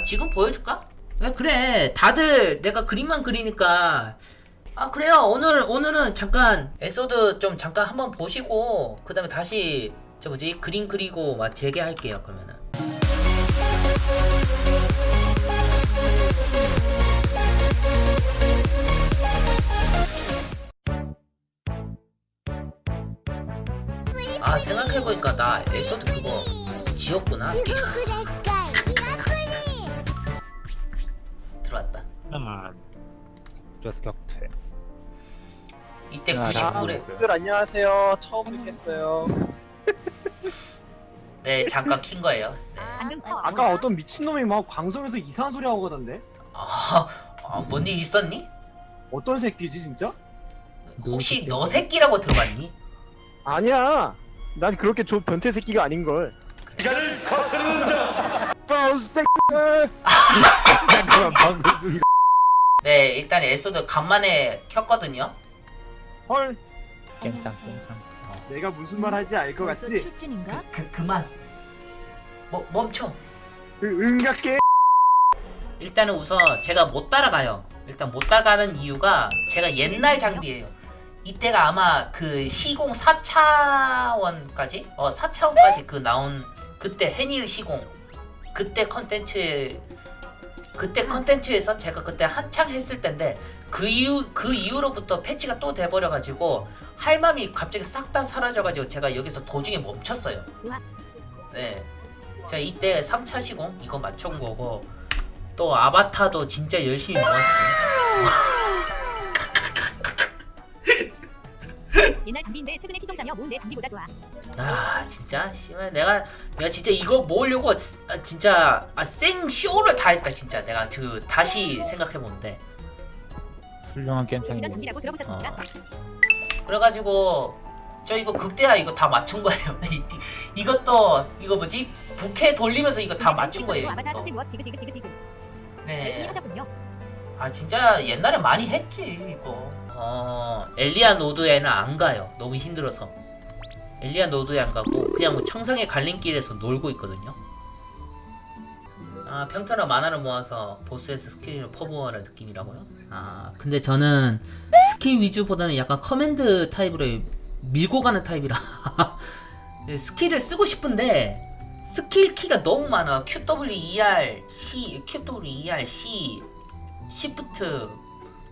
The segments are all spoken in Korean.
아 지금 보여줄까? 왜 그래? 다들 내가 그림만 그리니까. 아 그래요. 오늘 오늘은 잠깐 엘소드 좀 잠깐 한번 보시고 그 다음에 다시 저 뭐지? 그림 그리고 막 재개할게요 그러면은. 아 생각해보니까 나 엘소드 그거 지웠구나 들어왔다 하나 그래서 격퇴 이때 야, 99래 분들 안녕하세요. 처음 뵙겠어요. 네 잠깐 킨 거예요 네. 커. 아까 어떤 미친놈이 막 방송에서 이상한 소리 하고 가던데? 아, 아, 뭔일 있었니? 어떤 새끼지 진짜? 혹시 너 새끼라고 들어봤니? 아니야. 난 그렇게 저 변태 새끼가 아닌 걸. 기간을 거스르는 자. 새끼. 잠깐만 방금 중이다 네, 일단 에소드 간만에 켰거든요. 헐. 깽짱 깽짱 내가 무슨 말 할지 알 것 같지? 출진인가? 그, 그만. 뭐, 멈춰. 그 응갑게. 일단은 우선 제가 못 따라가요. 일단 못 따라가는 이유가 제가 옛날 장비예요. 이때가 아마 그 시공 4차원까지? 어, 4차원까지 그 나온 그때 해니의 시공. 그때 컨텐츠 그때 컨텐츠에서 제가 그때 한창 했을 때인데 그 이후 그 이후로부터 패치가 또 돼버려 가지고 할 맘이 갑자기 싹 다 사라져 가지고 제가 여기서 도중에 멈췄어요. 네, 제가 이때 3차 시공 이거 맞춘 거고 또 아바타도 진짜 열심히 모았지. 옛날 담비인데 최근에 피통 싸며 모은 내 담비보다 좋아. 아 진짜 씨발 내가 내가 진짜 이거 모으려고 아, 진짜 아, 생 쇼를 다 했다 진짜 내가 그 다시 생각해 보는데 훌륭한 깽짱이네 담비라고 들어보셨습니까? 어. 그래가지고 저 이거 극대화 이거 다 맞춘 거예요. 이- 이것도 이거 뭐지 부캐 돌리면서 이거 다 맞춘 거예요. 열심히 네. 아 진짜 옛날에 많이 했지 이거. 어 엘리아 노드에는 안 가요. 너무 힘들어서. 엘리아 노드에 안 가고 그냥 뭐 청성의 갈림길에서 놀고 있거든요. 아 평타나 마나를 모아서 보스에서 스킬을 퍼부어라 느낌이라고요? 아 근데 저는 스킬 위주보다는 약간 커맨드 타입으로 밀고 가는 타입이라 네, 스킬을 쓰고 싶은데 스킬 키가 너무 많아 QWER C, QWER C, Shift,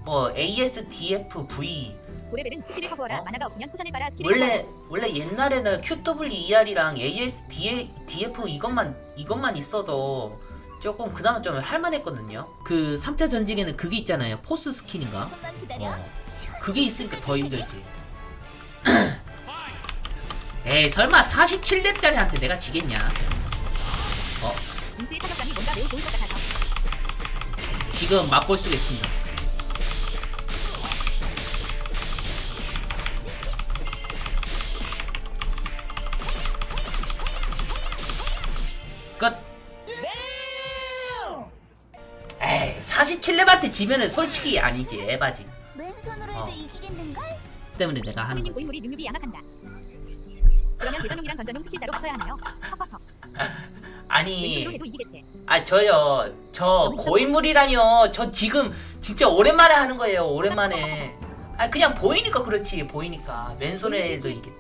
뭐 ASDF V 고레벨은 스킬을 커버하라. 어? 마나가 없으면 포션을 빨아 스킬을 원래 원래 옛날에는 QWER이랑 ASDF 이것만 이것만 있어도 조금 그나마 좀 할만했거든요. 그 3차 전직에는 그게 있잖아요. 포스 스킬인가? 기다려. 어. 그게 있으니까 더 힘들지. 에이 설마 47렙짜리한테 내가 지겠냐? 어. 지금 맛볼 수가 있습니다. 47렙한테 지면은 솔직히 아니지 에바지. 맨손으로 어. 해도 이기겠는걸? 때문에 내가 하는 거지. 고인물이 뉴뉴비 양악한다. 그러면 대전용이랑 던전용 스킬 따로 맞춰야 하나요? 턱턱턱. 아니. 아 저요 저 고인물이라뇨 저 지금 진짜 오랜만에 하는 거예요 오랜만에 아 그냥 보이니까 그렇지 보이니까 왼손에 해도 이게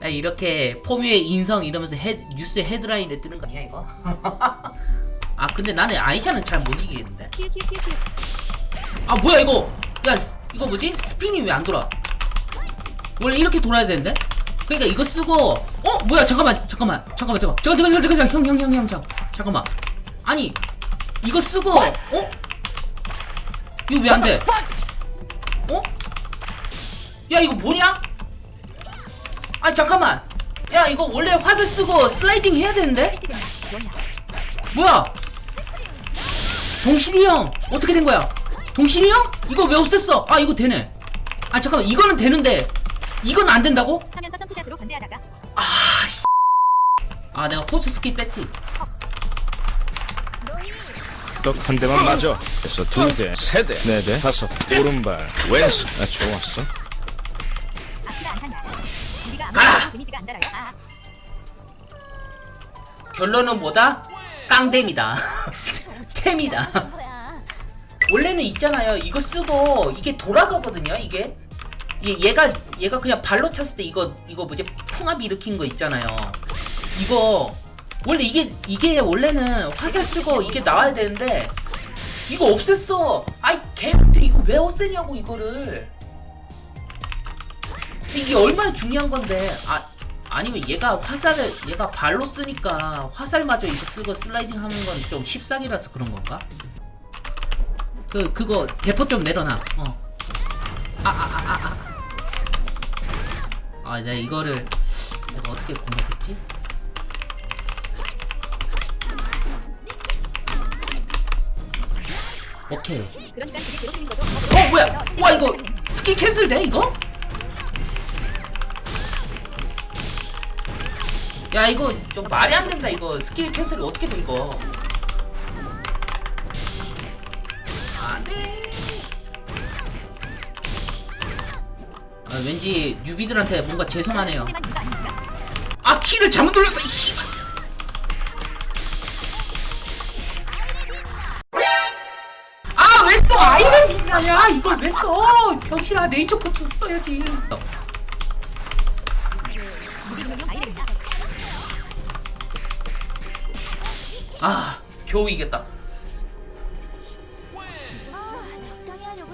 아, 이렇게 포뮤의 인성 이러면서 헤, 뉴스 헤드라인에 뜨는 거 아니야 이거 아 근데 나는 아이샤는 잘 못 이기겠는데. 아 뭐야 이거 야 스- 이거 뭐지 스핀이 왜 안 돌아 원래 이렇게 돌아야 되는데 그러니까 이거 쓰고 어 뭐야 잠깐만 잠깐만 잠깐만 잠깐만 잠깐 잠깐 잠깐 잠깐 형형 형형 잠 잠깐만 아니 이거 쓰고 어 이거 왜 안 돼? 어? 야 이거 뭐냐? 아 잠깐만 야 이거 원래 화살 쓰고 슬라이딩 해야 되는데? 뭐야? 동신이 형 어떻게 된 거야? 동신이 형? 이거 왜 없앴어? 아 이거 되네. 아 잠깐만 이거는 되는데 이건 안 된다고? 하면서 점프샷으로 견제하다가 아 씨. 아 내가 포스 스킬 뺐지. 너한 대만 맞아. 그래서 두 대, 세 대, 네 대, 다섯, 오른발, 왼손. 아, 좋았어. 가라! 달아요. 아, 결론은 뭐다? 깡댐이다. 템이다. 원래는 있잖아요. 이거 쓰고 이게 돌아가거든요. 이게 얘, 얘가 얘가 그냥 발로 찼을 때 이거 이거 뭐지 풍압 일으킨 거 있잖아요. 이거 원래 이게 이게 원래는 화살 쓰고 이게 나와야 되는데 이거 없앴어. 아이 개들 이거 왜 없애냐고 이거를. 이게 얼마나 중요한 건데 아 아니면 얘가 화살을 얘가 발로 쓰니까 화살마저 이거 쓰고 슬라이딩 하는 건 좀 십상이라서 그런 건가? 그 그거 대포 좀 내려놔. 어. 아 아 아 아 아. 아, 내가 이거를 내가 어떻게 공략했지? 오케이. 어 뭐야? 와 이거 스킬 cancel 돼 이거? 야 이거 좀 말이 안 된다 이거 스킬 cancel이 어떻게 돼 이거? 안돼. 아 왠지 뉴비들한테 뭔가 죄송하네요. 아 키를 잘못 눌렀어 이 씨발. 아왜 또 아이를 빛나냐 이걸 왜 써? 병신아 네이처 코치 써야지. 아 겨우 이겼다.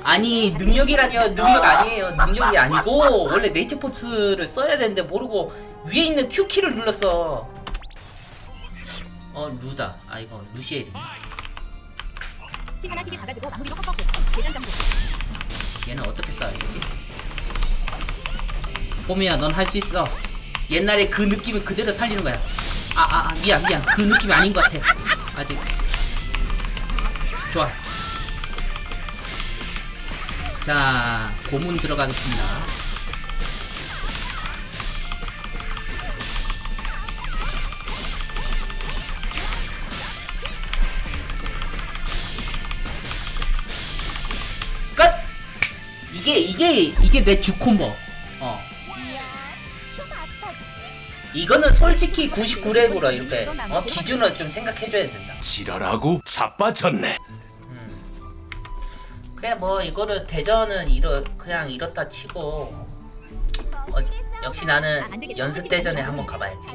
아니 능력이라니요 능력 아니에요 능력이 아니고 원래 네이처 포츠를 써야 되는데 모르고 위에 있는 Q 키를 눌렀어. 어 루다 아 이거 루시엘이. 얘는 어떻게 써야 되지? 뽀미야 넌 할 수 있어 옛날에 그 느낌을 그대로 살리는 거야 아 아 아, 미안 미안. 그 느낌이 아닌 것 같아. 아직. 좋아. 자 고문 들어가겠습니다. 끝! 이게 이게 이게 내 주콤보. 어 이거는 솔직히 99렙으로 이렇게 어, 기준을 좀 생각해줘야 된다 지랄하고 자빠졌네. 음. 그래 뭐 이거를 대전은 이러 그냥 이렇다 치고 어, 역시 나는 연습 대전에 한번 가봐야지.